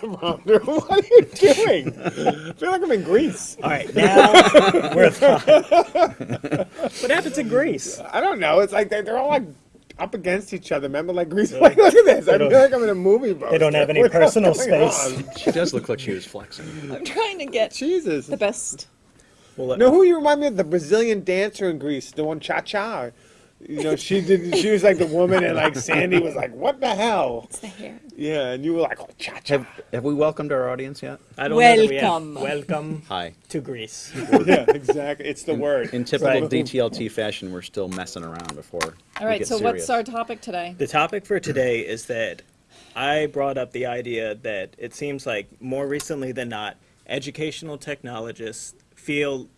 teleprompter. What are you doing? I feel like I'm in Grease. All right, now we're fine. what happens in Grease? I don't know. It's like they, they're all like up against each other. Remember, like Grease. Like, look at this. I feel like I'm in a movie. They don't have any What's personal going space. on? She does look like she was flexing. I'm trying to get Jesus. the best. Well, uh, know who you remind me of? The Brazilian dancer in Grease, the one Cha Cha. You know, she did. She was like the woman, and like Sandy was like, "What the hell?" It's the hair. Yeah, and you were like, "Oh, Cha Cha." Have, have we welcomed our audience yet? I don't know we Welcome. welcome Hi. to Grease. yeah, exactly. It's the word. In typical Right. DTLT fashion, we're still messing around before. All we get so serious. what's our topic today? The topic for today is that I brought up the idea that it seems like more recently than not, educational technologists feel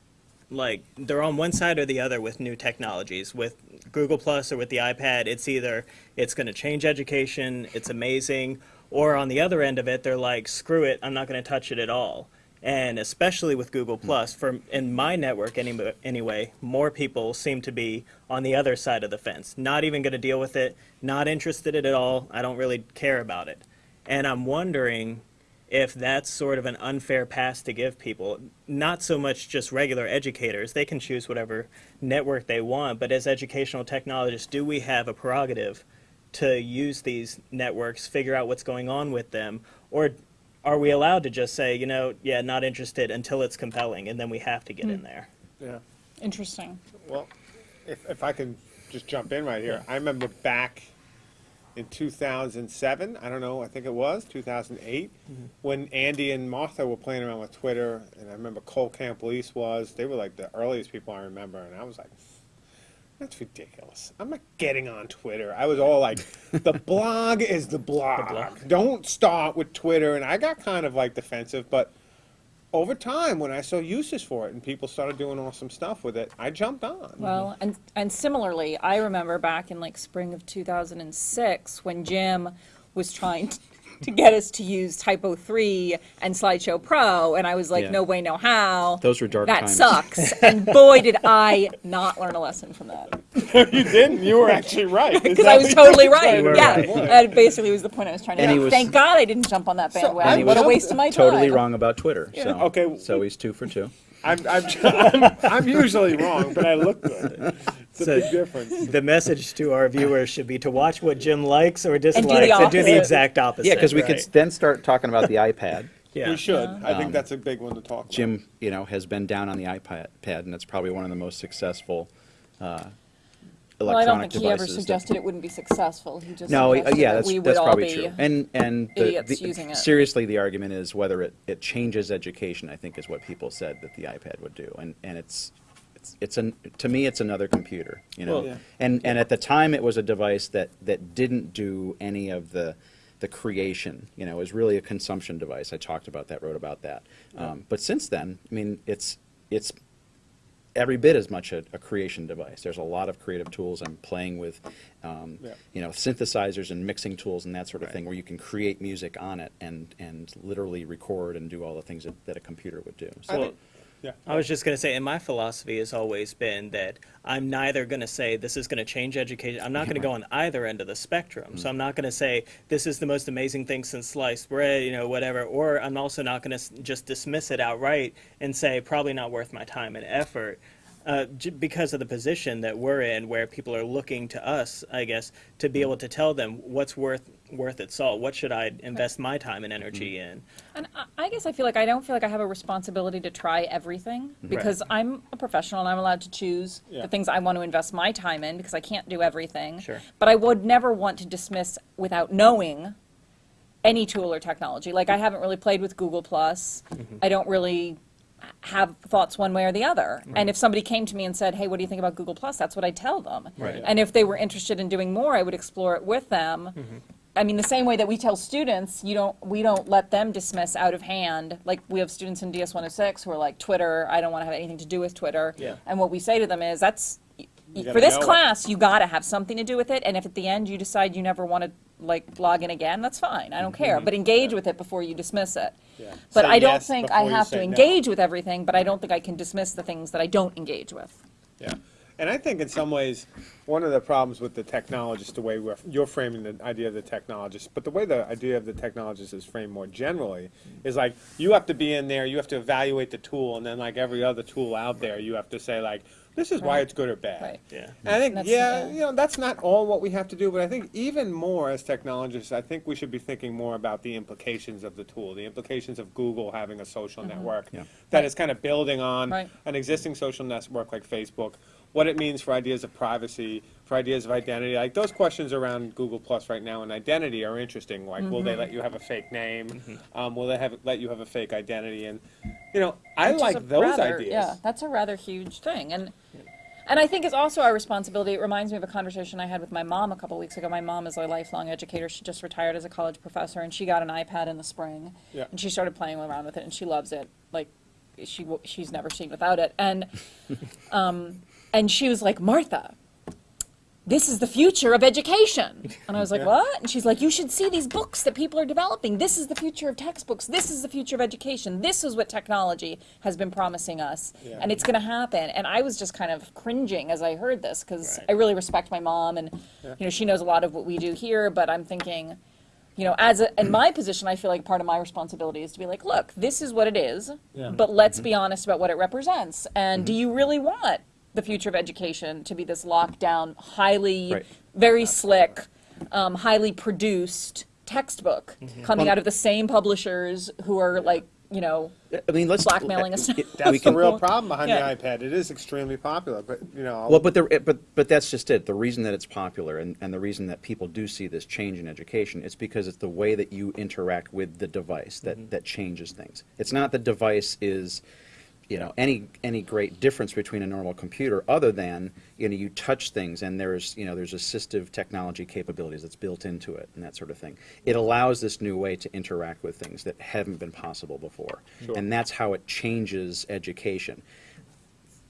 like they're on one side or the other with new technologies. With Google Plus or with the iPad, it's either it's going to change education, it's amazing, or on the other end of it, they're like, screw it, I'm not going to touch it at all. And especially with Google hmm. Plus, for in my network any, anyway, more people seem to be on the other side of the fence, not even going to deal with it, not interested in it at all. I don't really care about it, and I'm wondering if that's sort of an unfair pass to give people. Not so much just regular educators; they can choose whatever network they want. But as educational technologists, do we have a prerogative to use these networks, figure out what's going on with them, or are we allowed to just say, you know, yeah, not interested until it's compelling, and then we have to get hmm. in there? Yeah. Interesting. Well, if, if I can just jump in right here, I remember back in 2007, I don't know, I think it was 2008, mm-hmm. when Andy and Martha were playing around with Twitter, and I remember Cole Camplese was, they were like the earliest people I remember, and I was like, that's ridiculous. I'm not getting on Twitter. I was all like, the blog is the blog. blog. Don't start with Twitter. And I got kind of like defensive, but over time, when I saw uses for it and people started doing awesome stuff with it, I jumped on. Well, and and similarly, I remember back in like spring of 2006 when Jim was trying to, to get us to use Typo 3 and Slideshow Pro, and I was like, Yeah. no way, no how. Those were dark That times. sucks. and boy, did I not learn a lesson from that. no, you didn't. You were actually right. Because I was totally right. Yeah, right. that basically was the point I was trying to make. Thank God I didn't jump on that I bandwagon. what a waste of my time. Totally wrong about Twitter. So Okay. So he's two for two. I'm, I'm, I'm, I'm usually wrong, but I look good. It's a So- big difference. The message to our viewers should be to watch what Jim likes or dislikes the and do the exact opposite. Yeah, because we right? could then start talking about the iPad. Yeah. We should. I think Um, that's a big one to talk about. Jim, you know, has been down on the iPad, pad, and it's probably one of the most successful uh, Well, I don't think he ever suggested it wouldn't be successful. He just No, uh, suggested yeah, that that's, we would that's all probably be true. And and the, the- using it. seriously, the argument is whether it, it changes education. I think is what people said that the iPad would do, and and it's. It's, it's an, to me, it's another computer, you know, Well, Yeah. and and at the time, it was a device that that didn't do any of the the creation. You know, it was really a consumption device. I talked about that, wrote about that. Um, but since then, I mean, it's it's every bit as much a, a creation device. There's a lot of creative tools. I'm playing with, um, Yeah. you know, synthesizers and mixing tools and that sort of Right. thing, where you can create music on it and and literally record and do all the things that, that a computer would do. So, Well, think, yeah. I was just going to say, and my philosophy has always been that I'm neither going to say this is going to change education. I'm not going to go on either end of the spectrum. So I'm not going to say this is the most amazing thing since sliced bread, you know, whatever. Or I'm also not going to just dismiss it outright and say probably not worth my time and effort. Uh, j- because of the position that we're in, where people are looking to us, I guess, to be able to tell them what's worth worth its salt. What should I invest my time and energy mm-hmm. in? And I- I guess I feel like I don't feel like I have a responsibility to try everything mm-hmm. because I'm a professional and I'm allowed to choose Yeah. the things I want to invest my time in because I can't do everything. Sure. But I would never want to dismiss without knowing any tool or technology. Like I mm-hmm. haven't really played with Google Plus. I don't really have thoughts one way or the other. And if somebody came to me and said, "Hey, what do you think about Google Plus?" That's what I tell them. Right. And if they were interested in doing more, I would explore it with them. Mm-hmm. I mean, the same way that we tell students, you don't, we don't let them dismiss out of hand. Like we have students in DS 106 who are like, Twitter, I don't want to have anything to do with Twitter. Yeah. And what we say to them is, that's y- y- gotta for this know it. class, you got to have something to do with it. And if at the end you decide you never want to like log in again, that's fine. I don't care. But engage with it before you dismiss it. Yeah. But Say I don't yes think I have to say no. engage with everything. But I don't think I can dismiss the things that I don't engage with. Yeah. And I think in some ways, one of the problems with the technologist, the way we're, you're framing the idea of the technologist, but the way the idea of the technologist is framed more generally, is like, you have to be in there, you have to evaluate the tool, and then like every other tool out there, you have to say like, this is why it's good or bad. Right. Yeah. And I think, That's- yeah, yeah. you know, that's not all what we have to do, but I think even more as technologists, I think we should be thinking more about the implications of the tool, the implications of Google having a social mm-hmm. network Yeah. that is kind of building on. Right. an existing social network like Facebook, what it means for ideas of privacy, for ideas of identity. Like those questions around Google Plus right now and identity are interesting. Like, will Mm-hmm. they let you have a fake name? Um, will they have let you have a fake identity? And you know, I Which is like those rather- ideas. Yeah, that's a rather huge thing, and and I think it's also our responsibility. It reminds me of a conversation I had with my mom a couple weeks ago. My mom is a lifelong educator. She just retired as a college professor, and she got an iPad in the spring, Yeah. and she started playing around with it, and she loves it. Like she she's never seen without it, and um, and she was like Martha. This is the future of education. And I was like, Yeah. what? And she's like, you should see these books that people are developing. This is the future of textbooks. This is the future of education. This is what technology has been promising us. Yeah. And it's going to happen. And I was just kind of cringing as I heard this because Right. I really respect my mom and, you know, she knows a lot of what we do here, but I'm thinking, you know, as a, in my position, I feel like part of my responsibility is to be like, look, this is what it is, but let's mm-hmm. be honest about what it represents. And mm-hmm. do you really want the future of education to be this lockdown, highly, Right. very slick, um, highly produced textbook coming Well- out of the same publishers who are like, you know, I mean, let's blackmailing us. it- That's we the real problem behind Yeah. the iPad. It is extremely popular, but you know, Well, but the, but but that's just it. The reason that it's popular and, and the reason that people do see this change in education it's because it's the way that you interact with the device that, that changes things. It's not the device is, you know, any any great difference between a normal computer other than you know you touch things and there's you know there's assistive technology capabilities that's built into it and that sort of thing. It allows this new way to interact with things that haven't been possible before, Sure. and that's how it changes education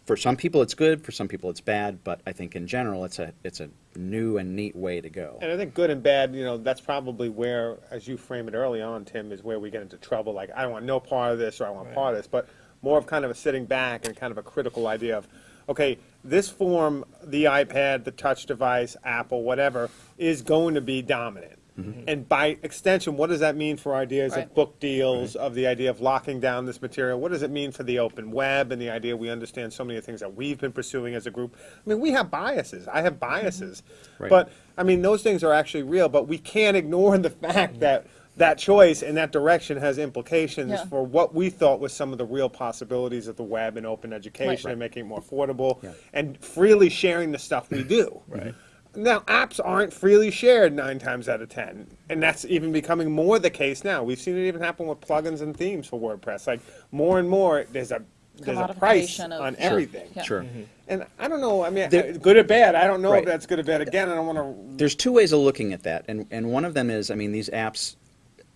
for some people it's good, for some people it's bad, but I think in general it's a it's a new and neat way to go. And I think good and bad, you know, that's probably where, as you frame it early on, Tim, is where we get into trouble. Like, I don't want no part of this or I want part of this, but more of kind of a sitting back and kind of a critical idea of, okay, this form, the iPad, the touch device, Apple, whatever, is going to be dominant. Mm-hmm. And by extension, what does that mean for ideas Right. of book deals, of the idea of locking down this material? What does it mean for the open web and the idea we understand so many of the things that we've been pursuing as a group? I mean, we have biases. I have mm-hmm. biases. Right. But I mean, those things are actually real, but we can't ignore the fact mm-hmm. that that choice and that direction has implications Yeah. for what we thought was some of the real possibilities of the web and open education Right. and making it more affordable Yeah. and freely sharing the stuff we do. Right. Now, apps aren't freely shared nine times out of ten, and that's even becoming more the case now. We've seen it even happen with plugins and themes for WordPress. Like more and more, there's a there's a price Commodification of- on Sure. everything. Yeah. Sure. And I don't know. I mean, There- uh, good or bad. I don't know Right. if that's good or bad. Again, I don't want to. There's two ways of looking at that, and and one of them is, I mean, these apps.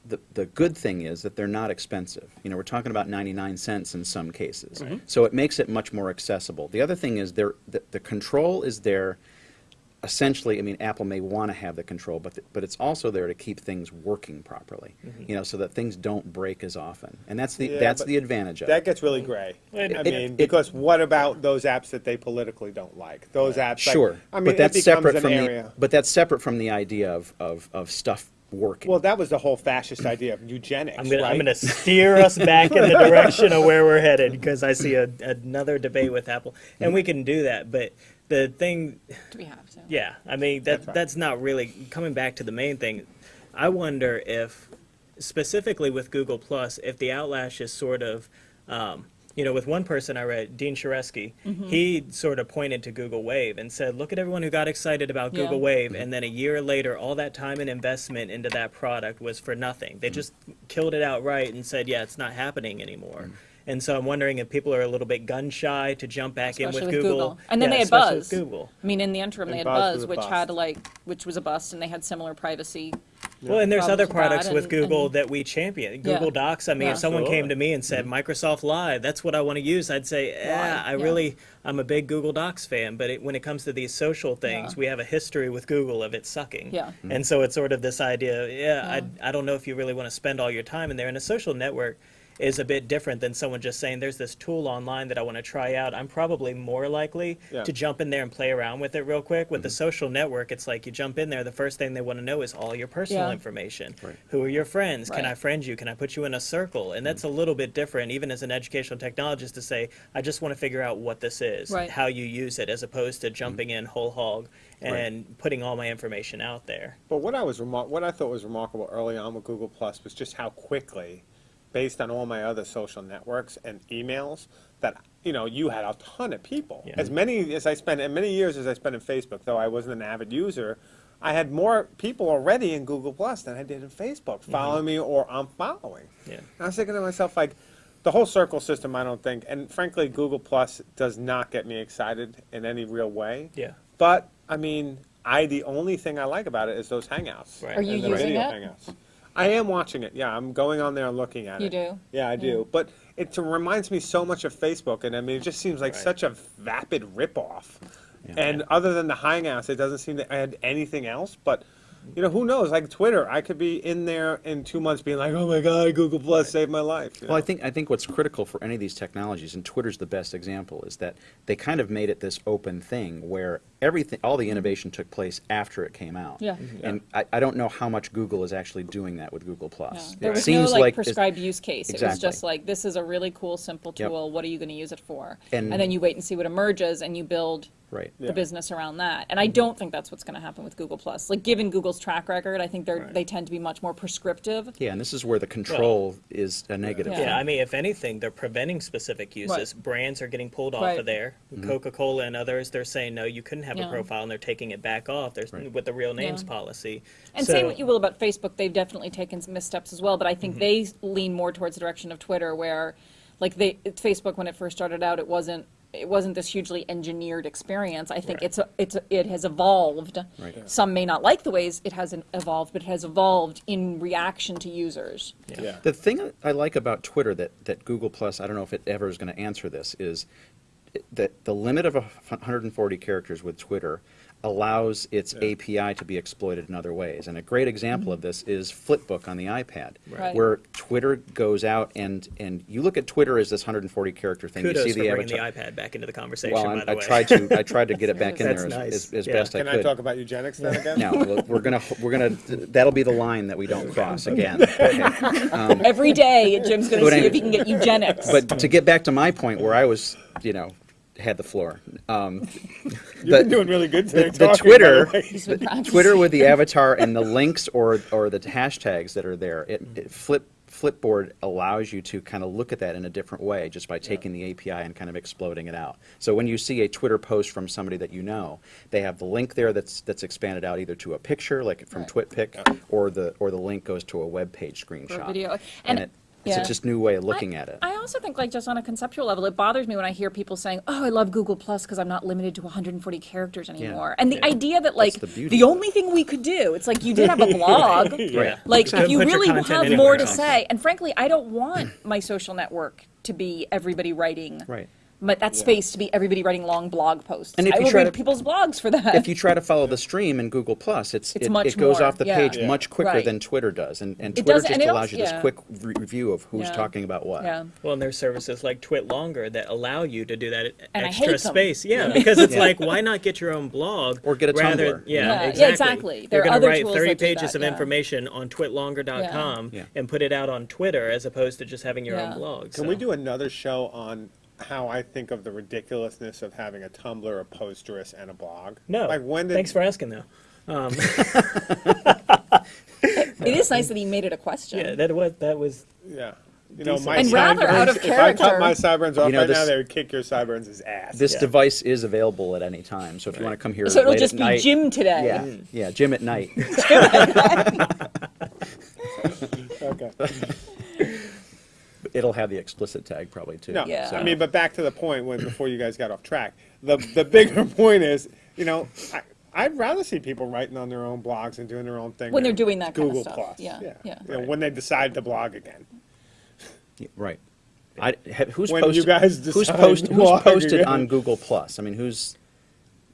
The, the good thing is that they're not expensive. You know, we're talking about 99 cents in some cases. So it makes it much more accessible. The other thing is there, the, the control is there essentially, I mean, Apple may want to have the control, but, th- but it's also there to keep things working properly, mm-hmm. you know, so that things don't break as often. And that's the, Yeah, that's the advantage of That it. gets really gray. It- I it- mean, it- because what about those apps that they politically don't like? Those apps, like- Sure, I mean, but that's it becomes separate an from area. the, but that's separate from the idea of, of, of stuff working. Well, that was the whole fascist idea of eugenics, I'm gonna, right? Gonna steer us back in the direction of where we're headed because I see a, another debate with Apple, and we can do that. But the thing, do we have to? yeah, I mean that That's that's, not really coming back to the main thing. I wonder if, specifically with Google Plus, if the outlash is sort of, um, you know, with one person I read, Dean Shareski, Mm-hmm. he sort of pointed to Google Wave and said, "Look at everyone who got excited about Yeah. Google Wave, and then a year later, all that time and investment into that product was for nothing. Mm-hmm. They just killed it outright and said, yeah, it's not happening anymore." Mm-hmm. And so I'm wondering if people are a little bit gun shy to jump back in Especially with with Google. Google. And then Yeah, they had Buzz. Google. I mean, in the interim, they And had Buzz Buzz, which bust. had like, which was a bust, and they had similar privacy. Well, and there's other products with and- Google and- that we champion. Google Docs. I mean, Yeah. if someone Sure. came to me and said Microsoft Live, that's what I want to use, I'd say, yeah, I Yeah. really, I'm a big Google Docs fan. But it, when it comes to these social things, Yeah. we have a history with Google of it sucking. Yeah. Mm-hmm. And so it's sort of this idea, yeah, I, I don't know if you really want to spend all your time in there. In a social network, is a bit different than someone just saying, there's this tool online that I want to try out. I'm probably more likely Yeah. to jump in there and play around with it real quick. With the mm-hmm. social network, it's like you jump in there, the first thing they want to know is all your personal Yeah. information. Right. Who are your friends? Can I friend you? Can I put you in a circle? And that's mm-hmm. a little bit different, even as an educational technologist, to say, I just want to figure out what this is, Right. how you use it, as opposed to jumping mm-hmm. in whole hog and putting all my information out there. But what I was remar- what I thought was remarkable early on with Google Plus was just how quickly, based on all my other social networks and emails, that you know you had a ton of people. Yeah. As many as I spent, and many years as I spent in Facebook, though I wasn't an avid user, I had more people already in Google Plus than I did in Facebook mm-hmm. following me or I'm following. Yeah. And I was thinking to myself like. The whole circle system, I don't think, and frankly, Google Plus does not get me excited in any real way. Yeah. But I mean, I the only thing I like about it is those hangouts. Right. Are you and the using video it? hangouts. I am watching it. Yeah, I'm going on there and looking at You it. You do? Yeah, I do. But it reminds me so much of Facebook, and I mean, it just seems like Right. such a vapid ripoff. Yeah. And other than the hangouts, it doesn't seem to add anything else. But you know, who knows? Like Twitter, I could be in there in two months, being like, "Oh my God, Google Plus saved my life." you Well, I think I think what's critical for any of these technologies, and Twitter's the best example, is that they kind of made it this open thing where everything, all the innovation took place after it came out. Yeah. Mm-hmm. And I, I don't know how much Google is actually doing that with Google Yeah. Plus. There It was seems no like, it's- prescribed use case. Exactly. It was just like this is a really cool, simple Yep. tool. What are you going to use it for? And, And- then you wait and see what emerges, and you build Right. the Yeah. business around that. And I don't think that's what's going to happen with Google Plus. Like given Google's track record, I think they're Right. they tend to be much more prescriptive. Yeah, and this is where the control is a negative. Yeah. Yeah, I mean, if anything, they're preventing specific uses. Right. Brands are getting pulled off of there. Mm-hmm. Coca-Cola and others, they're saying no, you couldn't have Yeah. a profile, and they're taking it back off. There's Right. with the real names Yeah. policy. And So- say what you will about Facebook, they've definitely taken some missteps as well. But I think they lean more towards the direction of Twitter, where, like, they Facebook when it first started out, it wasn't it wasn't this hugely engineered experience. I think Right. it's a, it's a, it has evolved. Right. Some may not like the ways it has evolved, but it has evolved in reaction to users. yeah. The thing I like about Twitter that, that Google Plus, I don't know if it ever is going to answer this, is that the limit of 140 characters with Twitter allows its Yeah. API to be exploited in other ways. And a great example of this is Flipboard on the iPad, Right. where Twitter goes out and, and you look at Twitter as this 140 character thing. Kudos you for see the bringing avatar. the iPad back into the conversation. well, by I'm- the I way. tried to I tried to get it back in there as, nice. as, as Yeah. best Can I could. Can I talk about eugenics then again? now we'll- we're gonna we're gonna that'll be the line that we don't cross again. Okay. Um, Every day, Jim's going to But see anyway- if he can get eugenics. But to get back to my point, where I was, you know, had the floor. Um, You've the- been doing really good today. the, the Twitter, way. The. Twitter with the avatar and the links or or the hashtags that are there, it, it flip Flipboard allows you to kind of look at that in a different way just by taking the API and kind of exploding it out. So when you see a Twitter post from somebody that you know, they have the link there that's that's expanded out either to a picture, like from Right. TwitPic, or the or the link goes to a web page screenshot. video. And, And- it, it's yeah. a just new way of looking I, at it. I also think, like, just on a conceptual level, it bothers me when I hear people saying, "Oh, I love Google Plus because I'm not limited to 140 characters anymore." And the Yeah. idea that, like, the the, beauty of it. only thing we could do, it's like you did have a blog. Yeah. Like, Put if you really content have anywhere more to else. say, and frankly, I don't want my social network to be everybody writing. Right. But that space to be everybody writing long blog posts. And if I you will try read to- people's blogs for that. if you try to follow the stream in Google Plus, it's, It's it, much it goes more, off the yeah. page Yeah. much quicker Right. than Twitter does, and, and Twitter does- just and allows also- you this yeah. quick re- review of who's Yeah. talking about what. yeah. Well, and there's services like Twit Longer that allow you to do that And extra space. Yeah, because it's Yeah. like, why not get your own blog Or get a rather, Tumblr. Yeah, Yeah, yeah, exactly. exactly. There You're are going to other write tools 30 pages that, of information on twitlonger.com Yeah. and put it out on Twitter as opposed to just having your own blog. Can we do another show on how I think of the ridiculousness of having a Tumblr, a Posterous, and a blog? No. Like when did? Thanks for asking, though. Um, it is nice that he made it a question. Yeah, that was that was. Yeah. You know, my And rather out of sideburns- If I cut my sideburns off You know, right now, they would kick your sideburns' ass. This Yeah. device is available at any time, so if you want to come here So it'll late just at be night, Jim today. Yeah, yeah, Jim at night. okay. It'll have the explicit tag probably too. No, Yeah. I mean, but back to the point when before you guys got off track. The the bigger point is, you know, I, I'd rather see people writing on their own blogs and doing their own thing When they're doing that kind of Google stuff. Plus. Yeah, yeah. You know, when they decide to blog again. Yeah, right. I, who's posted? you guys who's decide post, to Who's posted on Google Plus? I mean, who's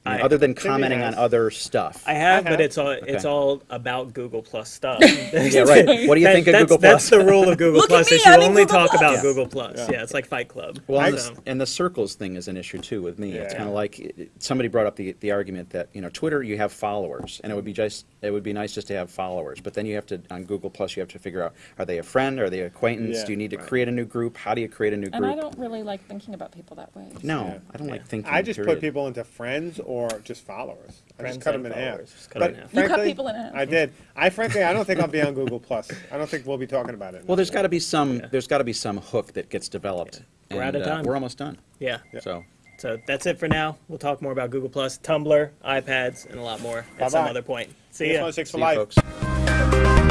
I other than commenting on other stuff. I have, I but it's all it's all about Google Plus stuff. yeah, right. What do you That- think of that's, Google That's the rule of Google Plus. me, is you I'm only Google talk Plus. about Yeah. Google Plus. Yeah. it's like Fight Club. Well, and, the, and the circles thing is an issue too with me. It's kind of like it- somebody brought up the, the argument that you know Twitter you have followers, and it would be just it would be nice just to have followers, but then you have to on Google Plus you have to figure out are they a friend, are they acquaintance, Yeah, do you need to right. create a new group, how do you create a new And I don't really like thinking about people that way. no, Yeah. I don't like thinking. I just put people into friends or just followers. I Friends just cut them in half. Just cut But 'em in half. You cut people in half. I did. I frankly, I don't think I'll be on Google Plus. I don't think we'll be talking about it. Well, there's got to be some Yeah. there's got to be some hook that gets developed. Yeah. We're and, out of uh, time. we're almost done. Yeah. So. So that's it for now. We'll talk more about Google Plus, Tumblr, iPads, and a lot more at some Bye-bye. other point. See CS ya. 106 for See you, life. folks.